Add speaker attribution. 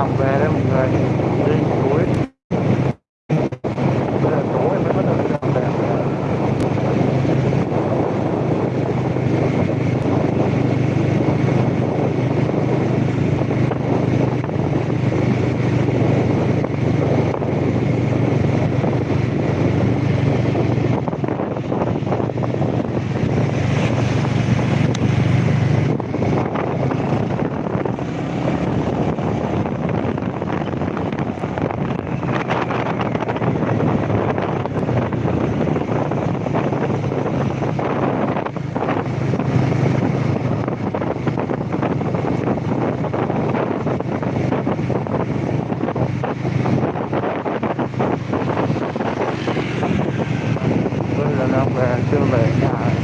Speaker 1: làm về đấy mọi người 等他回 bảo 下